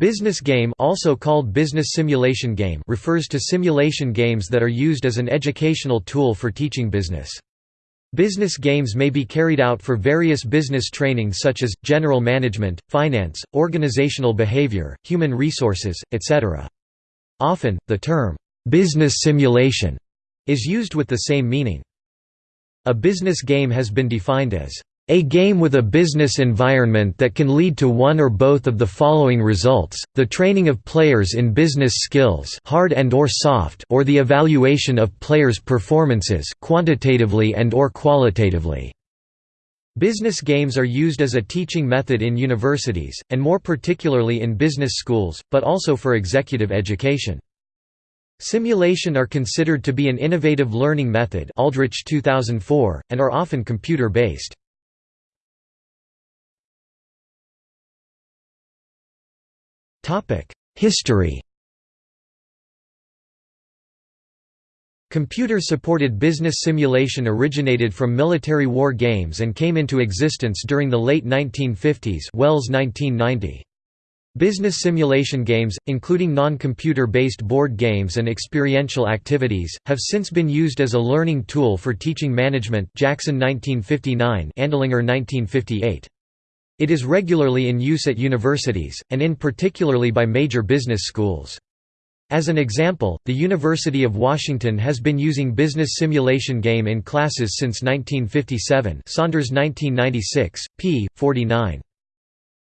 Business game also called business simulation game refers to simulation games that are used as an educational tool for teaching business. Business games may be carried out for various business training such as, general management, finance, organizational behavior, human resources, etc. Often, the term, "'business simulation' is used with the same meaning. A business game has been defined as a game with a business environment that can lead to one or both of the following results, the training of players in business skills hard and or soft or the evaluation of players' performances quantitatively and or qualitatively. Business games are used as a teaching method in universities, and more particularly in business schools, but also for executive education. Simulation are considered to be an innovative learning method Aldrich 2004, and are often computer-based. History Computer-supported business simulation originated from military war games and came into existence during the late 1950s Wells 1990. Business simulation games, including non-computer-based board games and experiential activities, have since been used as a learning tool for teaching management Jackson 1959 Andlinger 1958. It is regularly in use at universities, and in particularly by major business schools. As an example, the University of Washington has been using business simulation game in classes since 1957 Saunders 1996, p. 49.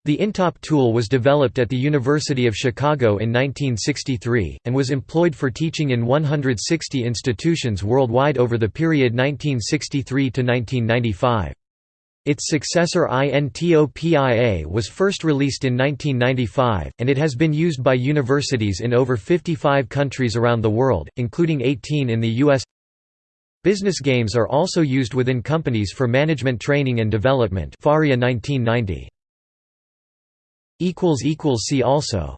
The INTOP tool was developed at the University of Chicago in 1963, and was employed for teaching in 160 institutions worldwide over the period 1963 to 1995. Its successor INTOPIA was first released in 1995, and it has been used by universities in over 55 countries around the world, including 18 in the U.S. Business games are also used within companies for management training and development Faria 1990. See also